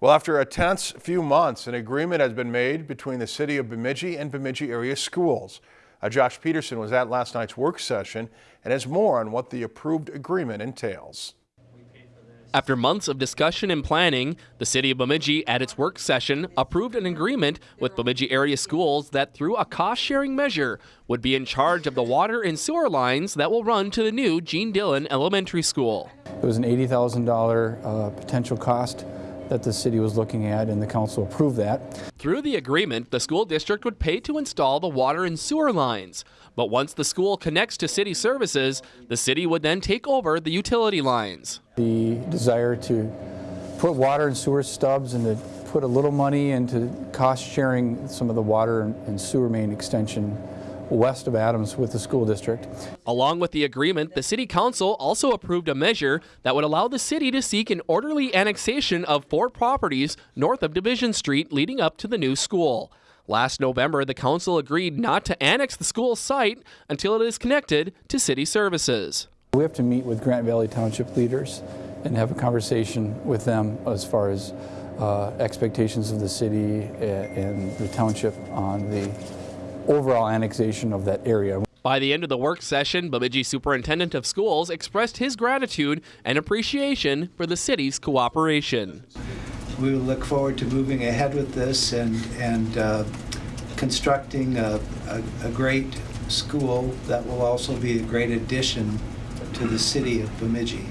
Well, after a tense few months, an agreement has been made between the city of Bemidji and Bemidji area schools. Uh, Josh Peterson was at last night's work session and has more on what the approved agreement entails. After months of discussion and planning, the City of Bemidji at its work session approved an agreement with Bemidji area schools that through a cost-sharing measure would be in charge of the water and sewer lines that will run to the new Gene Dillon Elementary School. It was an $80,000 uh, potential cost that the city was looking at and the council approved that. Through the agreement, the school district would pay to install the water and sewer lines. But once the school connects to city services, the city would then take over the utility lines. The desire to put water and sewer stubs and to put a little money into cost sharing some of the water and sewer main extension west of Adams with the school district. Along with the agreement, the City Council also approved a measure that would allow the city to seek an orderly annexation of four properties north of Division Street leading up to the new school. Last November, the council agreed not to annex the school site until it is connected to city services. We have to meet with Grant Valley Township leaders and have a conversation with them as far as uh, expectations of the city and the township on the overall annexation of that area. By the end of the work session, Bemidji Superintendent of Schools expressed his gratitude and appreciation for the city's cooperation. We look forward to moving ahead with this and, and uh, constructing a, a, a great school that will also be a great addition to the city of Bemidji.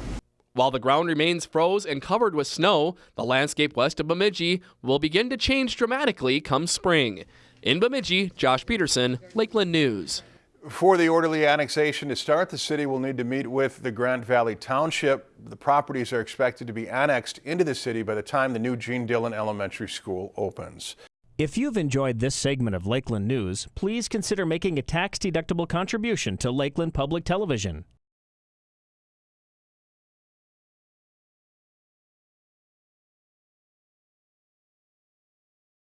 While the ground remains froze and covered with snow, the landscape west of Bemidji will begin to change dramatically come spring. In Bemidji, Josh Peterson, Lakeland News. For the orderly annexation to start, the city will need to meet with the Grant Valley Township. The properties are expected to be annexed into the city by the time the new Gene Dillon Elementary School opens. If you've enjoyed this segment of Lakeland News, please consider making a tax-deductible contribution to Lakeland Public Television.